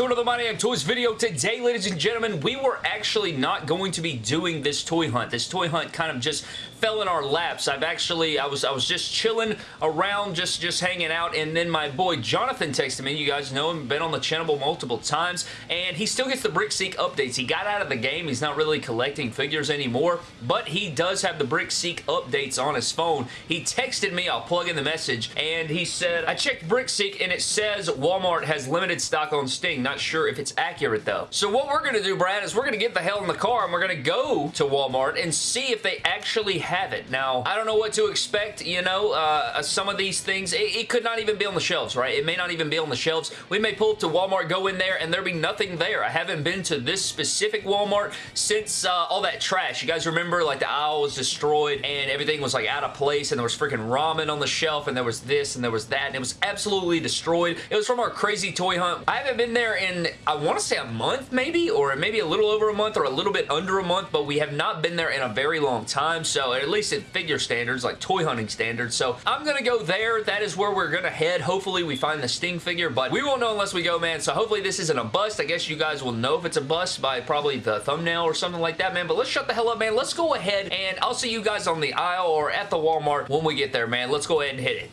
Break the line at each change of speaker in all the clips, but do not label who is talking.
to another My Damn Toys video. Today, ladies and gentlemen, we were actually not going to be doing this toy hunt. This toy hunt kind of just fell in our laps. I've actually, I was I was just chilling around, just, just hanging out, and then my boy Jonathan texted me. You guys know him, been on the channel multiple times, and he still gets the BrickSeek updates. He got out of the game. He's not really collecting figures anymore, but he does have the BrickSeek updates on his phone. He texted me, I'll plug in the message, and he said, I checked BrickSeek, and it says Walmart has limited stock on Sting. Not sure if it's accurate, though. So what we're going to do, Brad, is we're going to get the hell in the car, and we're going to go to Walmart and see if they actually have it. Now, I don't know what to expect, you know, uh, some of these things, it, it, could not even be on the shelves, right? It may not even be on the shelves. We may pull up to Walmart, go in there, and there be nothing there. I haven't been to this specific Walmart since uh, all that trash. You guys remember, like, the aisle was destroyed, and everything was, like, out of place, and there was freaking ramen on the shelf, and there was this, and there was that, and it was absolutely destroyed. It was from our crazy toy hunt. I haven't been there in, I want to say a month, maybe, or maybe a little over a month, or a little bit under a month, but we have not been there in a very long time, so at least in figure standards, like toy hunting standards. So I'm going to go there. That is where we're going to head. Hopefully we find the Sting figure, but we won't know unless we go, man. So hopefully this isn't a bust. I guess you guys will know if it's a bust by probably the thumbnail or something like that, man. But let's shut the hell up, man. Let's go ahead and I'll see you guys on the aisle or at the Walmart when we get there, man. Let's go ahead and hit it.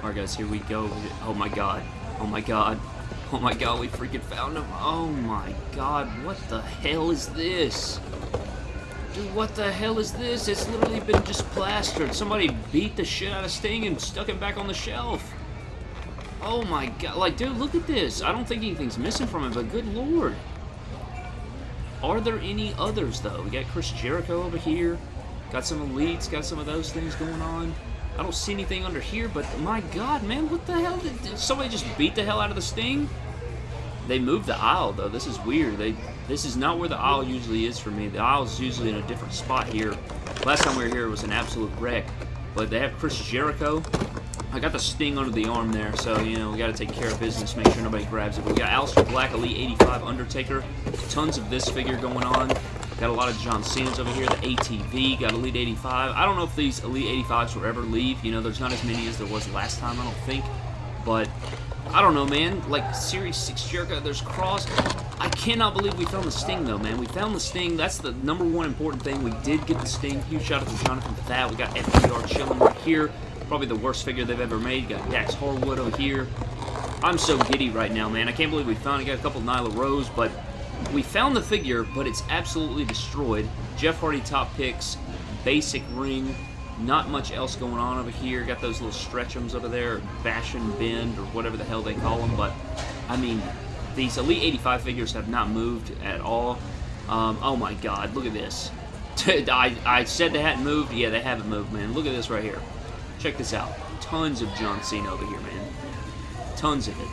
Alright guys, here we go. Oh my god. Oh my god. Oh my god, we freaking found him. Oh my god, what the hell is this? Dude, what the hell is this? It's literally been just plastered. Somebody beat the shit out of Sting and stuck him back on the shelf. Oh my god. Like, dude, look at this. I don't think anything's missing from it, but good lord. Are there any others, though? We got Chris Jericho over here. Got some elites, got some of those things going on. I don't see anything under here, but my god, man, what the hell? Did, did somebody just beat the hell out of the Sting? They moved the aisle, though. This is weird. They This is not where the aisle usually is for me. The aisle is usually in a different spot here. Last time we were here, was an absolute wreck. But they have Chris Jericho. I got the sting under the arm there, so, you know, we got to take care of business, make sure nobody grabs it. We got Aleister Black, Elite 85 Undertaker. Tons of this figure going on. Got a lot of John Cena's over here. The ATV, got Elite 85. I don't know if these Elite 85s will ever leave. You know, there's not as many as there was last time, I don't think. But I don't know, man. Like, Series 6 Jericho, there's Cross. I cannot believe we found the Sting, though, man. We found the Sting. That's the number one important thing. We did get the Sting. Huge shout out to Jonathan for that. We got FTR chilling right here. Probably the worst figure they've ever made. Got Dax Harwood over here. I'm so giddy right now, man. I can't believe we found it. Got a couple Nyla Rose, but we found the figure, but it's absolutely destroyed. Jeff Hardy top picks, basic ring, not much else going on over here. Got those little stretchums over there, bash and bend, or whatever the hell they call them. But, I mean, these Elite 85 figures have not moved at all. Um, oh my god, look at this. I, I said they hadn't moved. Yeah, they haven't moved, man. Look at this right here. Check this out. Tons of John Cena over here, man. Tons of it.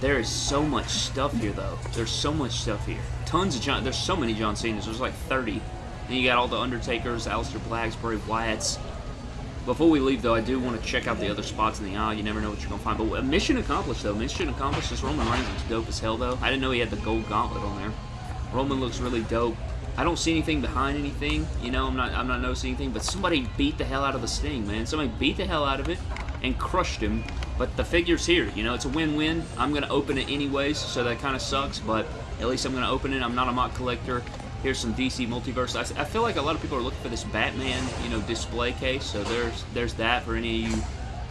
There is so much stuff here, though. There's so much stuff here. Tons of John... There's so many John Cena's. There's like 30. And you got all the Undertakers, Aleister Blacks, Bray Wyatts. Before we leave, though, I do want to check out the other spots in the aisle. You never know what you're going to find. But uh, mission accomplished, though. Mission accomplished. This Roman Reigns looks dope as hell, though. I didn't know he had the gold gauntlet on there. Roman looks really dope. I don't see anything behind anything. You know, I'm not I'm not noticing anything. But somebody beat the hell out of the Sting, man. Somebody beat the hell out of it and crushed him. But the figure's here. You know, it's a win-win. I'm going to open it anyways, so that kind of sucks. But at least I'm going to open it. I'm not a mock collector. Here's some DC Multiverse. I, I, feel like a lot of people are looking for this Batman, you know, display case. So there's there's that for any of you,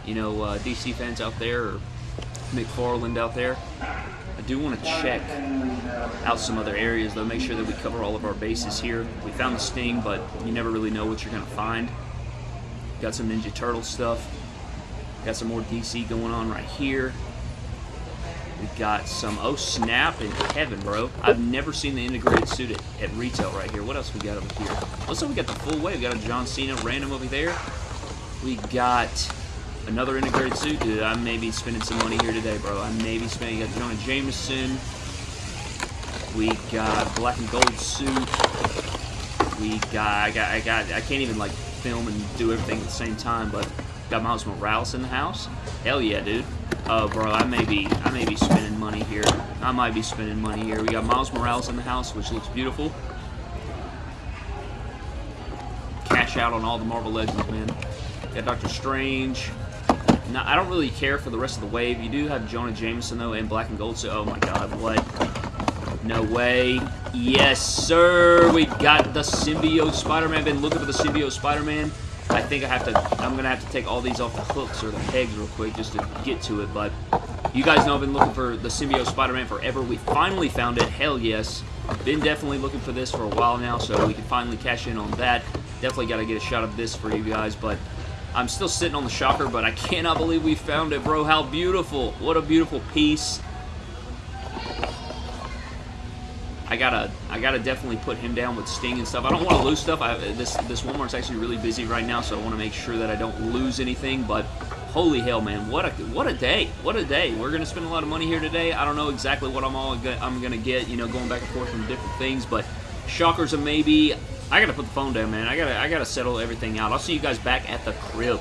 you know, uh, DC fans out there or McFarlane out there. I do want to check out some other areas, though. Make sure that we cover all of our bases here. We found the Sting, but you never really know what you're going to find. Got some Ninja Turtle stuff. Got some more DC going on right here. We got some, oh snap and heaven, bro. I've never seen the integrated suit at, at, retail right here. What else we got over here? Like we got the full way. We got a John Cena random over there. We got another integrated suit. Dude, I may be spending some money here today, bro. I may be spending, we got Jonah Jameson. We got black and gold suit. We got, I got, I got, I can't even like film and do everything at the same time, but Got Miles Morales in the house. Hell yeah, dude. Oh, bro, I may be, I may be spending money here. I might be spending money here. We got Miles Morales in the house, which looks beautiful. Cash out on all the Marvel Legends, man. Got Doctor Strange.
Now, I don't really care for the rest of the wave. You do have Jonah Jameson, though, in black and gold, so oh my god, what? No way. Yes, sir! We got the Symbiote Spider-Man. Been looking for the Symbiote Spider-Man. I think I have to, I'm going to have to take all these off the hooks or the pegs real quick just to get to it, but you guys know I've been looking for the Symbiote Spider-Man forever. We finally found it. Hell yes. Been definitely looking for this for a while now, so we can finally cash in on that. Definitely got to get a shot of this for you guys, but I'm still sitting on the shocker, but I cannot believe we found it, bro. How beautiful. What a beautiful piece. I gotta, I gotta definitely put him down with Sting and stuff. I don't want to lose stuff. I, this, this Walmart's actually really busy right now, so I want to make sure that I don't lose anything. But holy hell, man, what a, what a day, what a day. We're gonna spend a lot of money here today. I don't know exactly what I'm all, I'm gonna get, you know, going back and forth from different things, but shockers a maybe. I gotta put the phone down, man. I gotta, I gotta settle everything out. I'll see you guys back at the crib.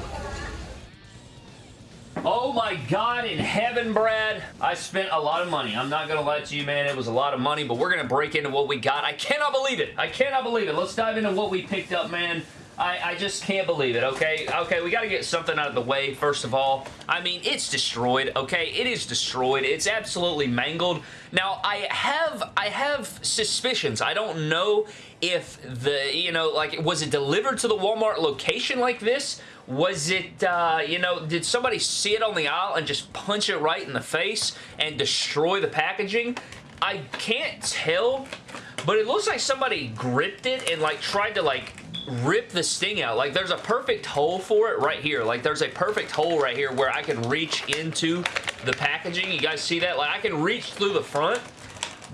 My God in heaven, Brad. I spent a lot of money. I'm not going to lie to you, man. It was a lot of money, but we're going to break into what we got. I cannot believe it. I cannot believe it. Let's dive into what we picked up, man. I, I, just can't believe it, okay? Okay, we got to get something out of the way, first of all. I mean, it's destroyed, okay? It is destroyed. It's absolutely mangled. Now, I have, I have suspicions. I don't know if the, you know, like, was it delivered to the Walmart location like this? Was it, uh, you know, did somebody see it on the aisle and just punch it right in the face and destroy the packaging? I can't tell, but it looks like somebody gripped it and, like, tried to, like, rip the sting out. Like, there's a perfect hole for it right here. Like, there's a perfect hole right here where I can reach into the packaging. You guys see that? Like, I can reach through the front,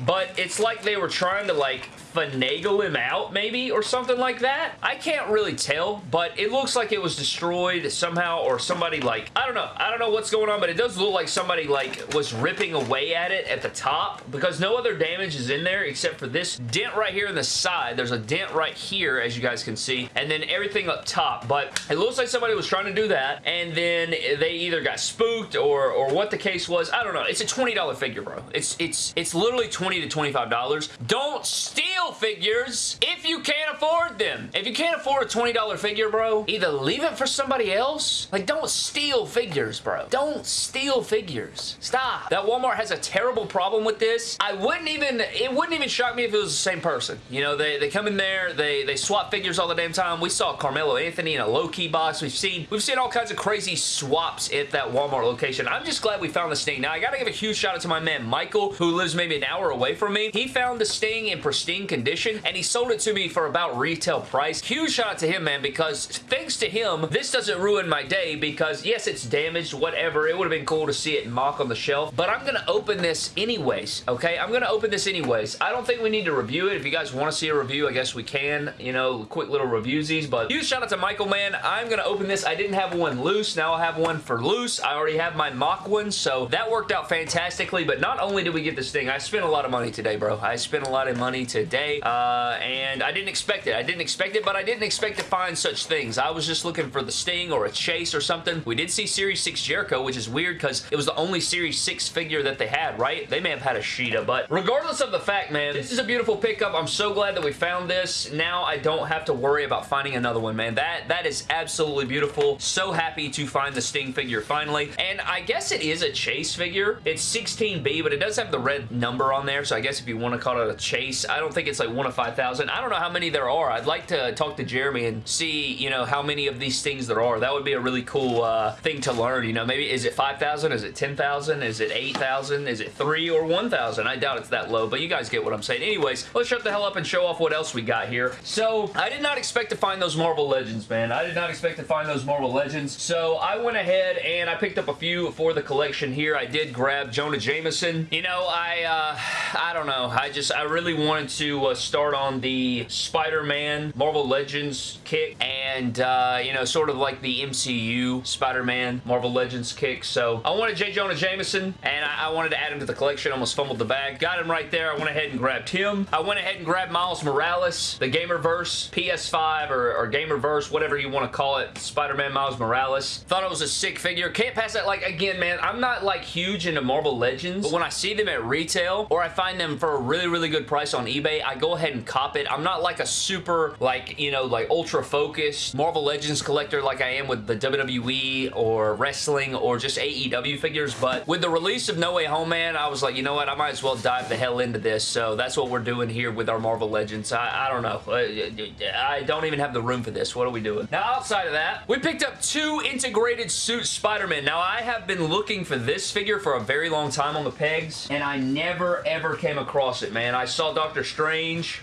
but it's like they were trying to, like, finagle him out maybe or something like that. I can't really tell, but it looks like it was destroyed somehow or somebody like, I don't know. I don't know what's going on, but it does look like somebody like was ripping away at it at the top because no other damage is in there except for this dent right here in the side. There's a dent right here as you guys can see and then everything up top, but it looks like somebody was trying to do that and then they either got spooked or, or what the case was. I don't know. It's a $20 figure, bro. It's, it's, it's literally 20 to $25. Don't steal figures if you can't afford them. If you can't afford a $20 figure, bro, either leave it for somebody else. Like, don't steal figures, bro. Don't steal figures. Stop. That Walmart has a terrible problem with this. I wouldn't even, it wouldn't even shock me if it was the same person. You know, they, they come in there, they, they swap figures all the damn time. We saw Carmelo Anthony in a Loki box. We've seen, we've seen all kinds of crazy swaps at that Walmart location. I'm just glad we found the Sting. Now, I gotta give a huge shout out to my man, Michael, who lives maybe an hour away from me. He found the Sting in pristine condition and he sold it to me for about retail price. Huge shout out to him, man, because thanks to him, this doesn't ruin my day because yes, it's damaged, whatever. It would have been cool to see it mock on the shelf, but I'm going to open this anyways, okay? I'm going to open this anyways. I don't think we need to review it. If you guys want to see a review, I guess we can, you know, quick little reviewsies, but huge shout out to Michael, man. I'm going to open this. I didn't have one loose. Now I have one for loose. I already have my mock one, so that worked out fantastically, but not only did we get this thing, I spent a lot of money today, bro. I spent a lot of money today. Uh, and I didn't expect it. I didn't expect it, but I didn't expect to find such things. I was just looking for the Sting or a Chase or something. We did see Series 6 Jericho, which is weird because it was the only Series 6 figure that they had, right? They may have had a Sheeta, but regardless of the fact, man, this is a beautiful pickup. I'm so glad that we found this. Now I don't have to worry about finding another one, man. That That is absolutely beautiful. So happy to find the Sting figure finally. And I guess it is a Chase figure. It's 16B, but it does have the red number on there, so I guess if you want to call it a Chase, I don't think it's like one of 5,000. I don't know how many there are. I'd like to talk to Jeremy and see, you know, how many of these things there are. That would be a really cool uh, thing to learn, you know. Maybe, is it 5,000? Is it 10,000? Is it 8,000? Is it 3 or 1,000? I doubt it's that low, but you guys get what I'm saying. Anyways, let's shut the hell up and show off what else we got here. So, I did not expect to find those Marvel Legends, man. I did not expect to find those Marvel Legends. So, I went ahead and I picked up a few for the collection here. I did grab Jonah Jameson. You know, I, uh, I don't know. I just, I really wanted to uh, start on the Spider-Man Marvel Legends kick and, uh, you know, sort of like the MCU Spider-Man Marvel Legends kick. So I wanted J. Jonah Jameson and I, I wanted to add him to the collection. Almost fumbled the bag. Got him right there. I went ahead and grabbed him. I went ahead and grabbed Miles Morales, the Gamerverse PS5 or, or Gamerverse, whatever you want to call it. Spider-Man Miles Morales. Thought it was a sick figure. Can't pass that. Like, again, man, I'm not like huge into Marvel Legends, but when I see them at retail or I find them for a really, really good price on eBay, go ahead and cop it. I'm not like a super, like, you know, like ultra focused Marvel Legends collector like I am with the WWE or wrestling or just AEW figures, but with the release of No Way Home, man, I was like, you know what, I might as well dive the hell into this, so that's what we're doing here with our Marvel Legends. I, I don't know. Uh, I don't even have the room for this. What are we doing? Now, outside of that, we picked up two integrated suit Spider-Man. Now, I have been looking for this figure for a very long time on the pegs, and I never, ever came across it, man. I saw Doctor Strange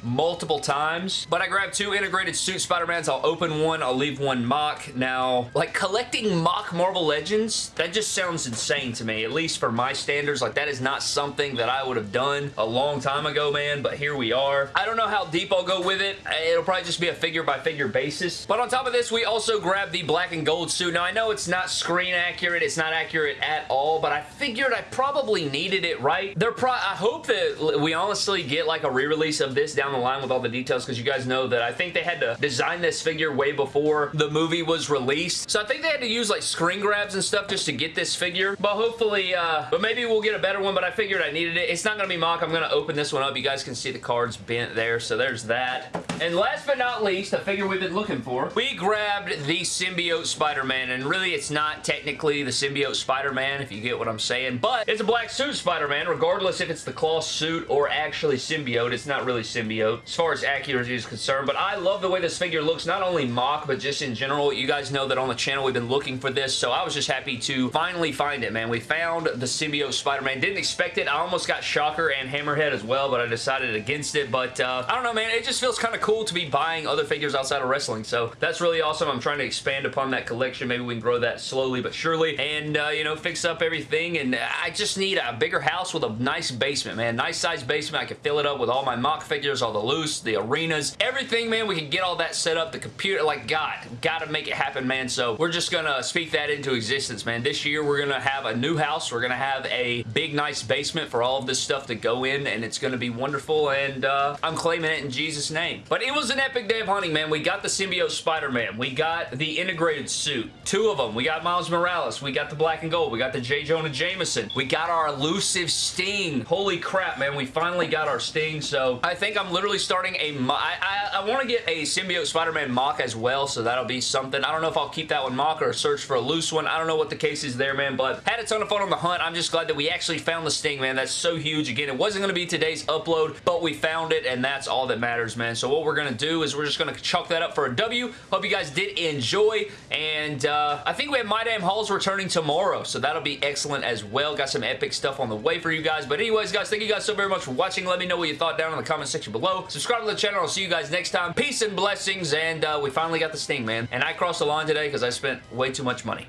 multiple times, but I grabbed two integrated suit Spider-Mans. I'll open one, I'll leave one mock. Now, like, collecting mock Marvel Legends, that just sounds insane to me, at least for my standards. Like, that is not something that I would have done a long time ago, man, but here we are. I don't know how deep I'll go with it. It'll probably just be a figure-by-figure -figure basis. But on top of this, we also grabbed the black and gold suit. Now, I know it's not screen accurate. It's not accurate at all, but I figured I probably needed it, right? They're pro I hope that we honestly get like a re-release of this down the line with all the details because you guys know that I think they had to design this figure way before the movie was released. So I think they had to use like screen grabs and stuff just to get this figure. But hopefully, uh, but maybe we'll get a better one, but I figured I needed it. It's not going to be mock. I'm going to open this one up. You guys can see the cards bent there. So there's that. And last but not least, a figure we've been looking for, we grabbed the Symbiote Spider-Man. And really, it's not technically the Symbiote Spider-Man, if you get what I'm saying. But it's a black suit Spider-Man, regardless if it's the cloth suit or actually symbiote. It's not really symbiote as far as accuracy is concerned. But I love the way this figure looks, not only mock, but just in general. You guys know that on the channel we've been looking for this. So I was just happy to finally find it, man. We found the symbiote Spider-Man. Didn't expect it. I almost got Shocker and Hammerhead as well, but I decided against it. But uh, I don't know, man. It just feels kind of cool to be buying other figures outside of wrestling. So that's really awesome. I'm trying to expand upon that collection. Maybe we can grow that slowly but surely and, uh, you know, fix up everything. And I just need a bigger house with a nice basement, man. Nice size basement. I can fill it up with all my mock figures, all the loose, the arenas, everything, man. We can get all that set up. The computer, like, God, gotta make it happen, man. So we're just gonna speak that into existence, man. This year, we're gonna have a new house. We're gonna have a big, nice basement for all of this stuff to go in, and it's gonna be wonderful, and uh, I'm claiming it in Jesus' name. But it was an epic day of hunting, man. We got the symbiote Spider-Man. We got the integrated suit. Two of them. We got Miles Morales. We got the black and gold. We got the J. Jonah Jameson. We got our elusive Sting. Holy crap, man. We finally got our Sting, so I think I'm literally starting a... I, I, I want to get a symbiote Spider-Man mock as well, so that'll be something. I don't know if I'll keep that one mock or search for a loose one. I don't know what the case is there, man, but had a ton of fun on the hunt. I'm just glad that we actually found the Sting, man. That's so huge. Again, it wasn't going to be today's upload, but we found it, and that's all that matters, man. So what we're going to do is we're just going to chalk that up for a W. Hope you guys did enjoy, and uh, I think we have My Damn Hauls returning tomorrow, so that'll be excellent as well. Got some epic stuff on the way for you guys, but anyways, guys, thank you guys so very much for watching. Let me know what you thought down in the comment section below. Subscribe to the channel. I'll see you guys next time. Peace and blessings, and uh, we finally got the Sting, man. And I crossed the line today because I spent way too much money.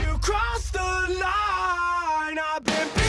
You crossed the line. I've been